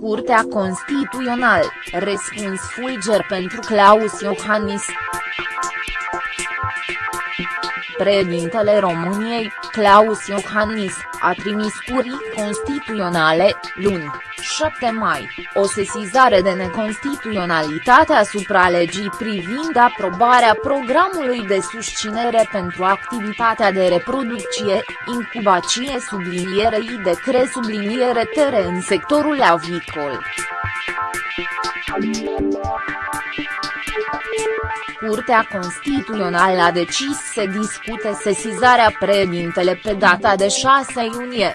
Curtea Constituțională, răspuns fulger pentru Claus Iohannis. Președintele României, Claus Iohannis, a trimis curii constituționale, luni, 7 mai, o sesizare de neconstituționalitate asupra legii privind aprobarea programului de susținere pentru activitatea de reproducție, incubație sublinierei de cre subliniere tere în sectorul avicol. Curtea Constituțională a decis să discute sesizarea președintele pe data de 6 iunie.